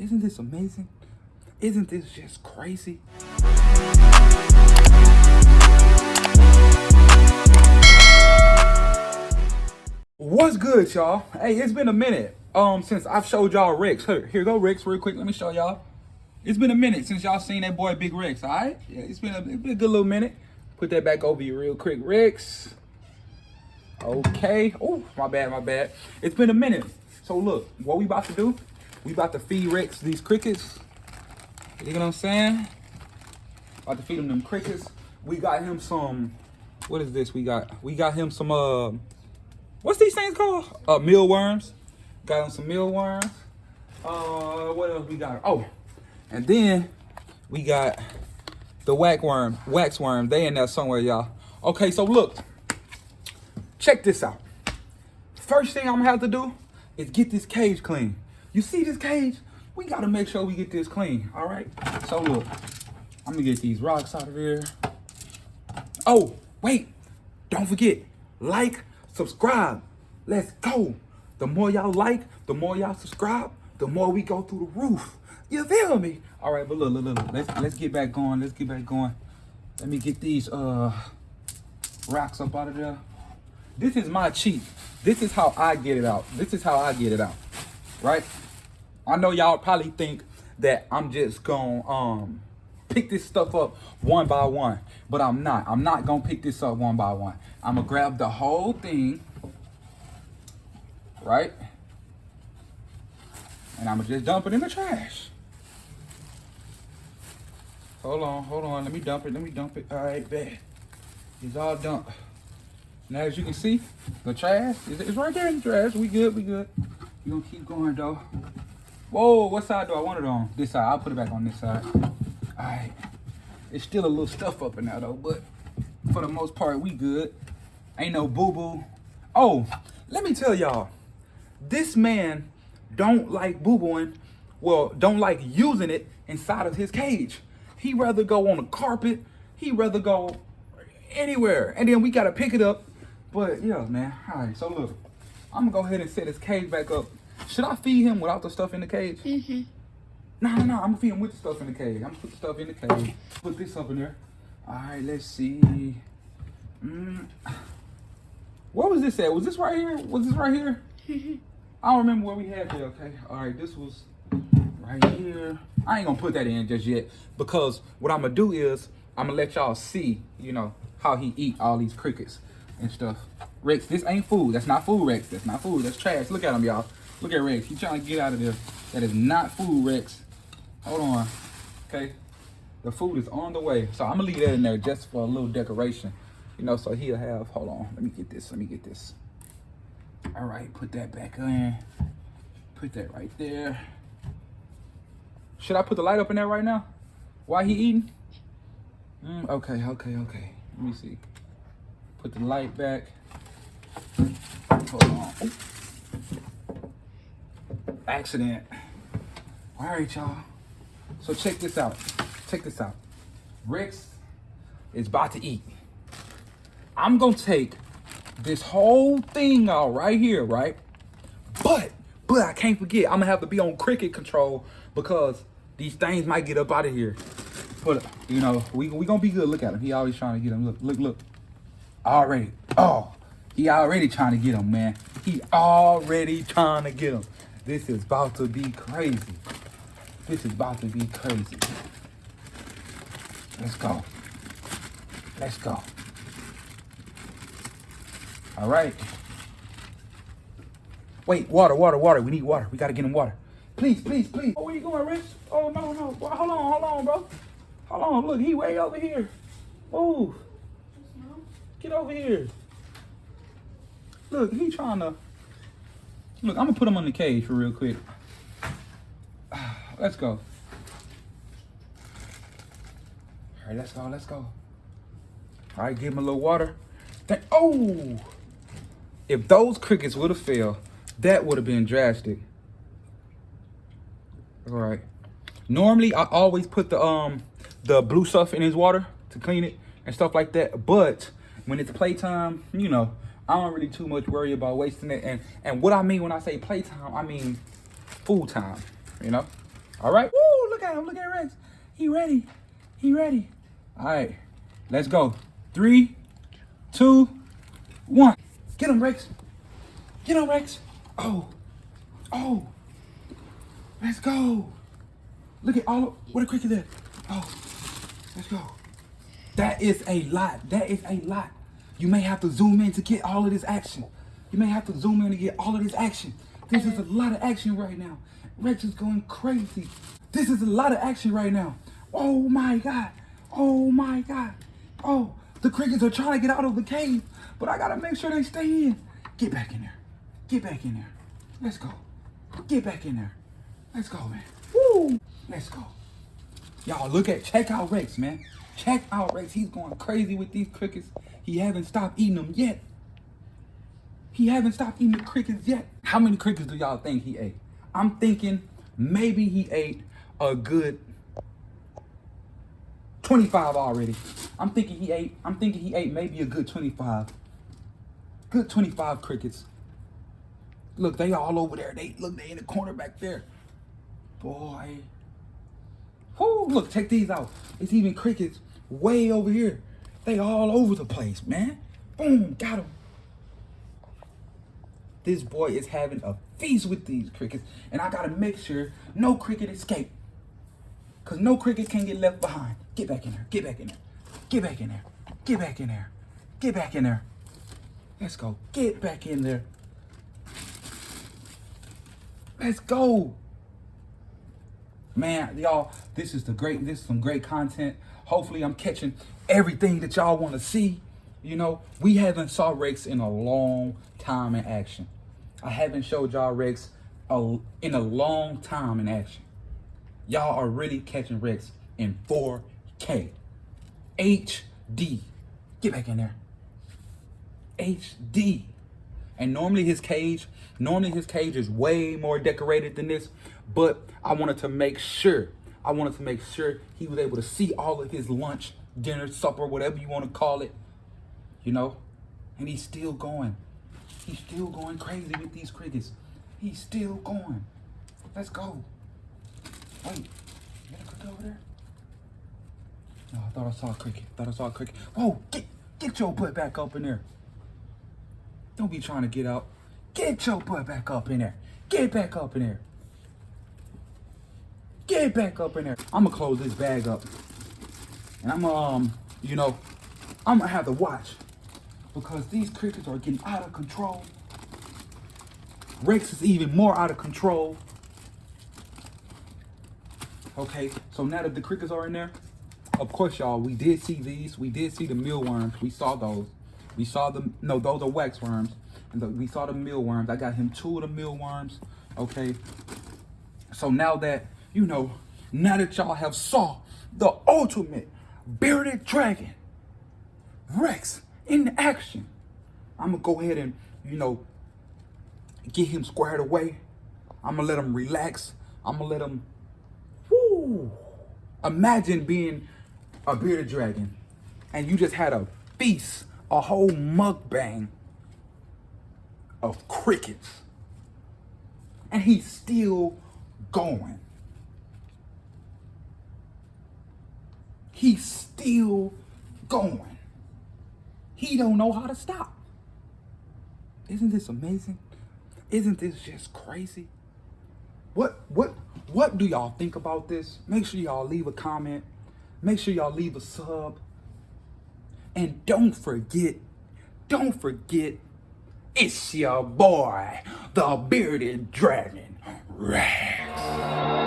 Isn't this amazing? Isn't this just crazy? What's good, y'all? Hey, it's been a minute um since I've showed y'all Rex. Here, here go Rex real quick. Let me show y'all. It's been a minute since y'all seen that boy Big Rex, all right? Yeah, it's been a, it's been a good little minute. Put that back over you real quick, Rex. Okay. Oh, my bad, my bad. It's been a minute. So look, what we about to do, we about to feed Rex these crickets. You know what I'm saying? About to feed him them crickets. We got him some, what is this we got? We got him some, uh, what's these things called? Uh, mealworms. Got him some mealworms. Uh, what else we got? Oh, and then we got the wax worm, wax worm. They in there somewhere, y'all. Okay, so look, check this out. First thing I'm gonna have to do is get this cage clean. You see this cage? We gotta make sure we get this clean, all right? So look, I'm gonna get these rocks out of here. Oh, wait, don't forget, like, subscribe. Let's go. The more y'all like, the more y'all subscribe, the more we go through the roof. You feel me? All right, but look, look, look, let's let's get back going. Let's get back going. Let me get these uh rocks up out of there. This is my cheat. This is how I get it out. This is how I get it out. Right? I know y'all probably think that I'm just gonna um pick this stuff up one by one, but I'm not. I'm not gonna pick this up one by one. I'm gonna grab the whole thing, right? And I'm gonna just dump it in the trash. Hold on, hold on. Let me dump it. Let me dump it. All right, bet. It's all dumped. Now, as you can see, the trash is right there in the trash. We good, we good. You gonna keep going though. Whoa, what side do I want it on? This side. I'll put it back on this side. All right. It's still a little stuff up in there though, but for the most part, we good. Ain't no boo-boo. Oh, let me tell y'all, this man don't like boo-booing, well, don't like using it inside of his cage. He rather go on the carpet. He rather go anywhere. And then we got to pick it up. But yeah, man. All right. So look, I'm to go ahead and set his cage back up. Should I feed him without the stuff in the cage? Mm-hmm. No, no, no. I'm to feed him with the stuff in the cage. I'm to put the stuff in the cage. Put this up in there. All right. Let's see. Mm. What was this at? Was this right here? Was this right here? I don't remember where we had it. Okay. All right. This was right here. I ain't gonna put that in just yet because what I'm gonna do is I'm gonna let y'all see, you know, how he eat all these crickets and stuff. Rex, this ain't food. That's not food, Rex. That's not food. That's trash. Look at him, y'all. Look at Rex. He trying to get out of there. That is not food, Rex. Hold on. Okay. The food is on the way. So I'm gonna leave that in there just for a little decoration. You know, so he'll have, hold on. Let me get this. Let me get this. All right, put that back in. Put that right there. Should I put the light up in there right now? Why he eating? Mm, okay, okay, okay. Let me see. Put the light back. Hold on. Accident. All right, y'all. So check this out. Check this out. Rex is about to eat. I'm gonna take this whole thing out right here, right? But, but I can't forget, I'm gonna have to be on cricket control because these things might get up out of here. But, you know, we, we gonna be good. Look at him. He always trying to get him. Look, look, look. Already. Oh, he already trying to get him, man. He already trying to get him. This is about to be crazy. This is about to be crazy. Let's go. Let's go. All right. Wait, water, water, water. We need water. We gotta get him water. Please, please, please. Oh, where you going, Rich? Oh, no, no. Hold on, hold on, bro. Hold on. Look, he way over here. Move. Get over here. Look, he trying to. Look, I'm gonna put him on the cage for real quick. Let's go. All right, let's go, let's go. All right, give him a little water. Th oh! If those crickets would have failed, that would have been drastic. All right. Normally, I always put the um the blue stuff in his water to clean it and stuff like that. But when it's playtime, you know, I don't really too much worry about wasting it. And and what I mean when I say playtime, I mean full time. You know, All right. Woo, look at him. Look at Rex. He ready. He ready. All right. Let's go. Three, two, one. Get him, Rex. Get him, Rex. Oh. Oh. Let's go. Look at all what a cricket there. Oh. Let's go. That is a lot. That is a lot. You may have to zoom in to get all of this action. You may have to zoom in to get all of this action. This is a lot of action right now. Rex is going crazy. This is a lot of action right now. Oh my God. Oh my God. Oh, the crickets are trying to get out of the cave, but I gotta make sure they stay in. Get back in there. Get back in there. Let's go. Get back in there. Let's go, man. Woo! Let's go. Y'all look at, check out Rex, man. Check out Rex. He's going crazy with these crickets. He haven't stopped eating them yet. He haven't stopped eating the crickets yet. How many crickets do y'all think he ate? I'm thinking maybe he ate a good 25 already. I'm thinking he ate, I'm thinking he ate maybe a good 25. Good 25 crickets. Look, they all over there. They look, they in the corner back there. Boy. Whoo, look, check these out. It's even crickets way over here. They all over the place, man. Boom, got him. This boy is having a feast with these crickets, and I gotta make sure no cricket escape. Cause no cricket can get left behind. Get back in there, get back in there, get back in there, get back in there, get back in there. Let's go, get back in there. Let's go. Man, y'all, this is the great, this is some great content. Hopefully I'm catching everything that y'all want to see. You know, we haven't saw Rex in a long time in action. I haven't showed y'all Rex a, in a long time in action. Y'all are really catching Rex in 4K. HD. Get back in there. HD. And normally his cage, normally his cage is way more decorated than this, but I wanted to make sure, I wanted to make sure he was able to see all of his lunch, dinner, supper, whatever you want to call it, you know? And he's still going. He's still going crazy with these crickets. He's still going. Let's go. Wait, you got a cricket over there? No, I thought I saw a cricket. I thought I saw a cricket. Whoa, get, get your butt back up in there. Don't be trying to get out. Get your butt back up in there. Get back up in there. Get back up in there. I'm gonna close this bag up. And I'm um, you know, I'm gonna have to watch because these crickets are getting out of control. Rex is even more out of control. Okay, so now that the crickets are in there, of course, y'all, we did see these. We did see the mealworms. We saw those. We saw the, no, those are wax worms. And the, we saw the mealworms. I got him two of the mealworms. Okay. So now that, you know, now that y'all have saw the ultimate bearded dragon, Rex, in action. I'm gonna go ahead and, you know, get him squared away. I'm gonna let him relax. I'm gonna let him, whoo. Imagine being a bearded dragon and you just had a feast, a whole mukbang of crickets. And he's still going. He's still going. He don't know how to stop. Isn't this amazing? Isn't this just crazy? What what what do y'all think about this? Make sure y'all leave a comment. Make sure y'all leave a sub. And don't forget, don't forget, it's your boy, the bearded dragon, Rex.